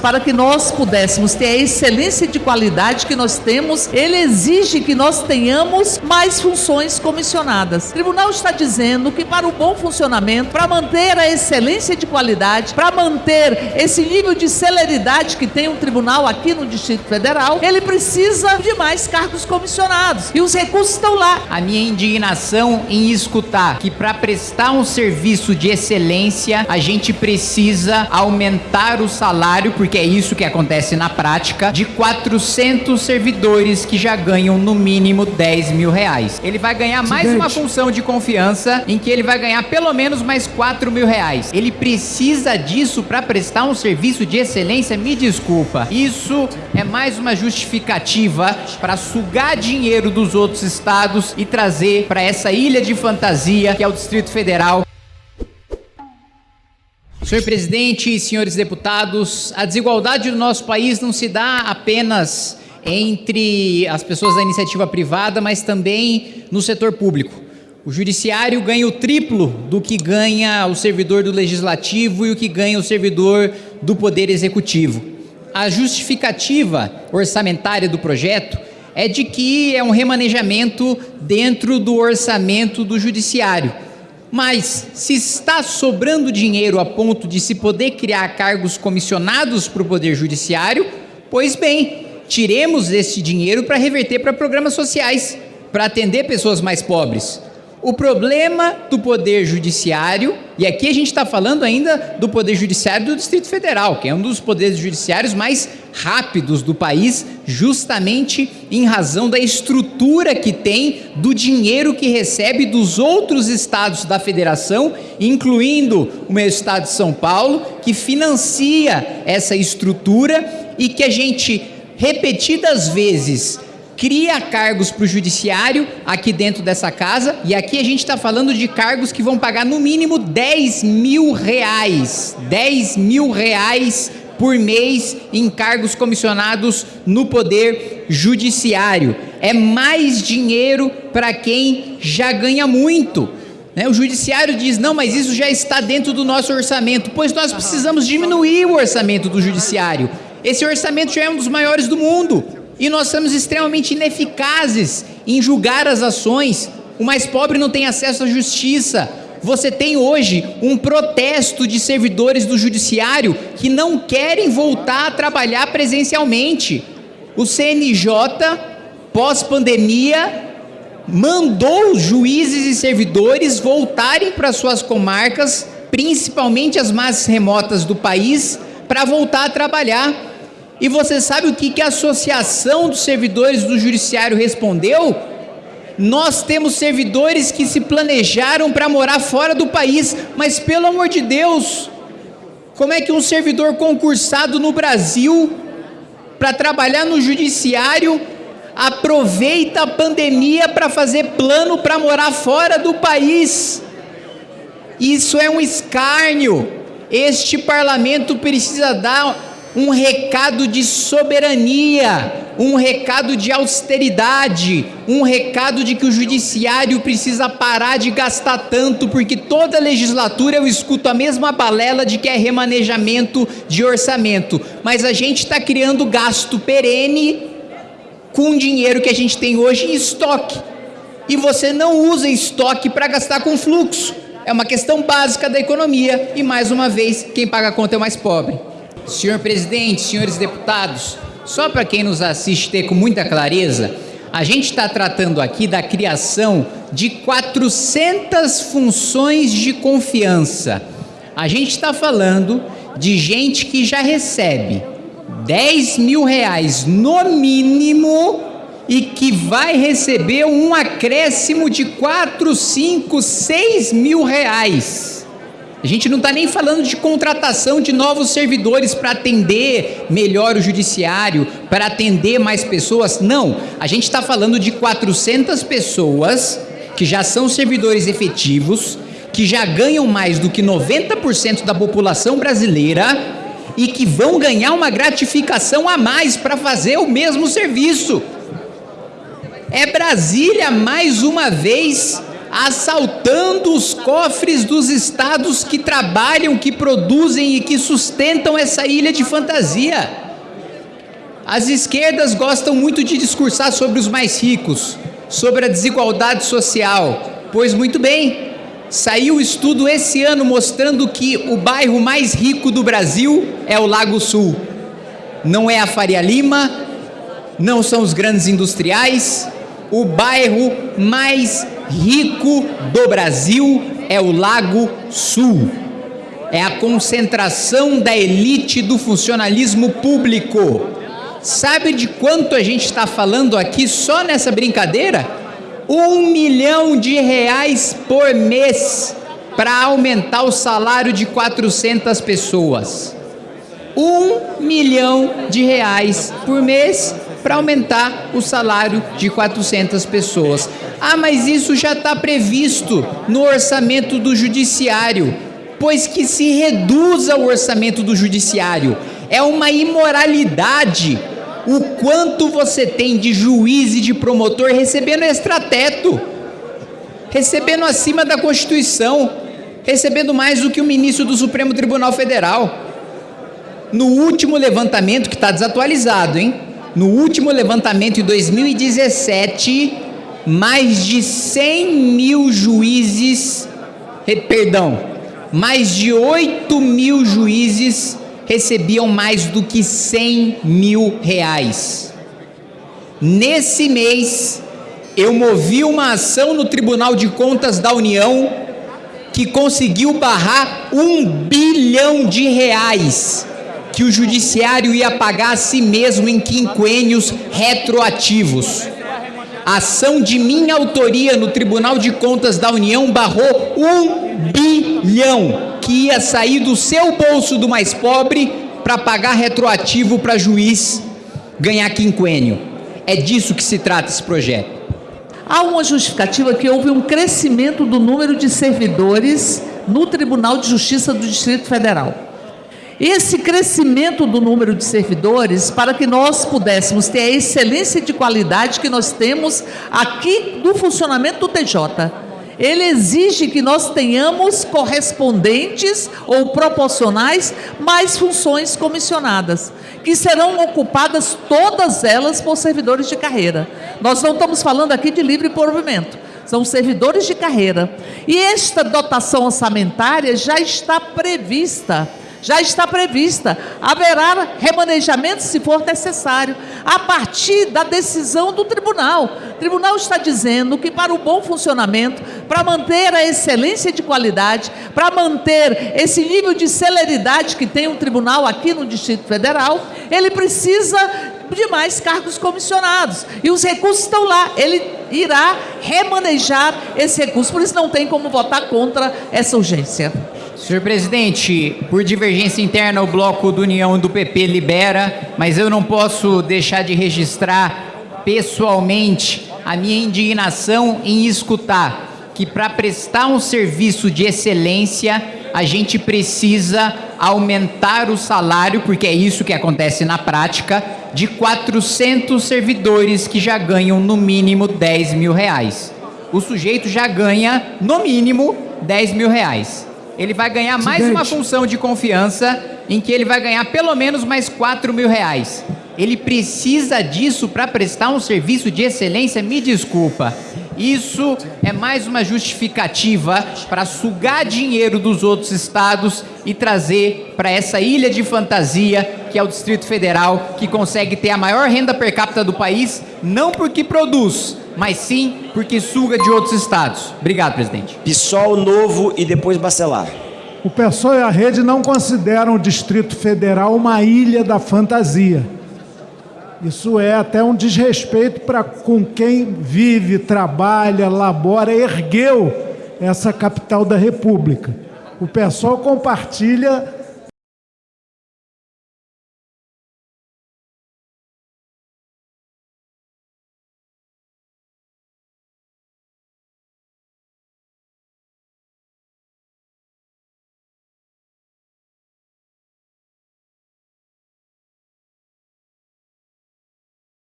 Para que nós pudéssemos ter a excelência de qualidade que nós temos, ele exige que nós tenhamos mais funções comissionadas. O tribunal está dizendo que para o bom funcionamento, para manter a excelência de qualidade, para manter esse nível de celeridade que tem um tribunal aqui no Distrito Federal, ele precisa de mais cargos comissionados. E os recursos estão lá. A minha indignação em escutar que para prestar um serviço de excelência, a gente precisa aumentar o salário, porque porque é isso que acontece na prática, de 400 servidores que já ganham no mínimo 10 mil reais. Ele vai ganhar mais Gigante. uma função de confiança em que ele vai ganhar pelo menos mais 4 mil reais. Ele precisa disso para prestar um serviço de excelência? Me desculpa. Isso é mais uma justificativa para sugar dinheiro dos outros estados e trazer para essa ilha de fantasia que é o Distrito Federal Senhor presidente senhores deputados, a desigualdade do nosso país não se dá apenas entre as pessoas da iniciativa privada, mas também no setor público. O judiciário ganha o triplo do que ganha o servidor do legislativo e o que ganha o servidor do poder executivo. A justificativa orçamentária do projeto é de que é um remanejamento dentro do orçamento do judiciário mas se está sobrando dinheiro a ponto de se poder criar cargos comissionados para o Poder Judiciário, pois bem, tiremos esse dinheiro para reverter para programas sociais, para atender pessoas mais pobres. O problema do Poder Judiciário, e aqui a gente está falando ainda do Poder Judiciário do Distrito Federal, que é um dos poderes judiciários mais rápidos do país, justamente em razão da estrutura que tem do dinheiro que recebe dos outros estados da federação, incluindo o meu estado de São Paulo, que financia essa estrutura e que a gente repetidas vezes cria cargos para o judiciário aqui dentro dessa casa, e aqui a gente está falando de cargos que vão pagar no mínimo 10 mil reais. 10 mil reais por mês em cargos comissionados no Poder Judiciário. É mais dinheiro para quem já ganha muito. Né? O Judiciário diz: não, mas isso já está dentro do nosso orçamento. Pois nós precisamos diminuir o orçamento do Judiciário. Esse orçamento já é um dos maiores do mundo e nós somos extremamente ineficazes em julgar as ações. O mais pobre não tem acesso à justiça. Você tem hoje um protesto de servidores do judiciário que não querem voltar a trabalhar presencialmente. O CNJ, pós-pandemia, mandou juízes e servidores voltarem para suas comarcas, principalmente as mais remotas do país, para voltar a trabalhar. E você sabe o que, que a Associação dos Servidores do Judiciário respondeu? Nós temos servidores que se planejaram para morar fora do país, mas pelo amor de Deus, como é que um servidor concursado no Brasil para trabalhar no judiciário aproveita a pandemia para fazer plano para morar fora do país? Isso é um escárnio. Este parlamento precisa dar um recado de soberania, um recado de austeridade, um recado de que o judiciário precisa parar de gastar tanto, porque toda legislatura eu escuto a mesma balela de que é remanejamento de orçamento, mas a gente está criando gasto perene com dinheiro que a gente tem hoje em estoque. E você não usa estoque para gastar com fluxo. É uma questão básica da economia e mais uma vez quem paga a conta é o mais pobre. Senhor presidente, senhores deputados, só para quem nos assiste ter com muita clareza, a gente está tratando aqui da criação de 400 funções de confiança. A gente está falando de gente que já recebe 10 mil reais no mínimo e que vai receber um acréscimo de 4, 5, 6 mil reais. A gente não está nem falando de contratação de novos servidores para atender melhor o judiciário, para atender mais pessoas. Não, a gente está falando de 400 pessoas que já são servidores efetivos, que já ganham mais do que 90% da população brasileira e que vão ganhar uma gratificação a mais para fazer o mesmo serviço. É Brasília mais uma vez assaltando os cofres dos estados que trabalham, que produzem e que sustentam essa ilha de fantasia. As esquerdas gostam muito de discursar sobre os mais ricos, sobre a desigualdade social. Pois muito bem, saiu o estudo esse ano mostrando que o bairro mais rico do Brasil é o Lago Sul. Não é a Faria Lima, não são os grandes industriais, o bairro mais rico do Brasil é o Lago Sul. É a concentração da elite do funcionalismo público. Sabe de quanto a gente está falando aqui só nessa brincadeira? Um milhão de reais por mês para aumentar o salário de 400 pessoas. Um milhão de reais por mês para aumentar o salário de 400 pessoas. Ah, mas isso já está previsto no orçamento do judiciário, pois que se reduza o orçamento do judiciário. É uma imoralidade o quanto você tem de juiz e de promotor recebendo extrateto, recebendo acima da Constituição, recebendo mais do que o ministro do Supremo Tribunal Federal. No último levantamento, que está desatualizado, hein? No último levantamento em 2017, mais de 100 mil juízes, perdão, mais de 8 mil juízes recebiam mais do que 100 mil reais. Nesse mês, eu movi uma ação no Tribunal de Contas da União que conseguiu barrar um bilhão de reais que o judiciário ia pagar a si mesmo em quinquênios retroativos. A ação de minha autoria no Tribunal de Contas da União barrou um bilhão que ia sair do seu bolso do mais pobre para pagar retroativo para juiz ganhar quinquênio. É disso que se trata esse projeto. Há uma justificativa que houve um crescimento do número de servidores no Tribunal de Justiça do Distrito Federal esse crescimento do número de servidores para que nós pudéssemos ter a excelência de qualidade que nós temos aqui do funcionamento do TJ. Ele exige que nós tenhamos correspondentes ou proporcionais mais funções comissionadas, que serão ocupadas todas elas por servidores de carreira. Nós não estamos falando aqui de livre provimento, são servidores de carreira. E esta dotação orçamentária já está prevista já está prevista. Haverá remanejamento se for necessário, a partir da decisão do tribunal. O tribunal está dizendo que para o bom funcionamento, para manter a excelência de qualidade, para manter esse nível de celeridade que tem o tribunal aqui no Distrito Federal, ele precisa de mais cargos comissionados. E os recursos estão lá. Ele irá remanejar esse recurso. Por isso não tem como votar contra essa urgência. Senhor presidente, por divergência interna, o bloco do União do PP libera, mas eu não posso deixar de registrar pessoalmente a minha indignação em escutar que para prestar um serviço de excelência, a gente precisa aumentar o salário, porque é isso que acontece na prática, de 400 servidores que já ganham no mínimo 10 mil reais. O sujeito já ganha no mínimo 10 mil reais ele vai ganhar mais uma função de confiança em que ele vai ganhar pelo menos mais 4 mil reais. Ele precisa disso para prestar um serviço de excelência? Me desculpa. Isso é mais uma justificativa para sugar dinheiro dos outros estados e trazer para essa ilha de fantasia que é o Distrito Federal, que consegue ter a maior renda per capita do país, não porque produz, mas sim porque suga de outros estados. Obrigado, presidente. PSOL novo e depois Bacelar. O PSOL e a rede não consideram o Distrito Federal uma ilha da fantasia. Isso é até um desrespeito para com quem vive, trabalha, labora, ergueu essa capital da República. O PSOL compartilha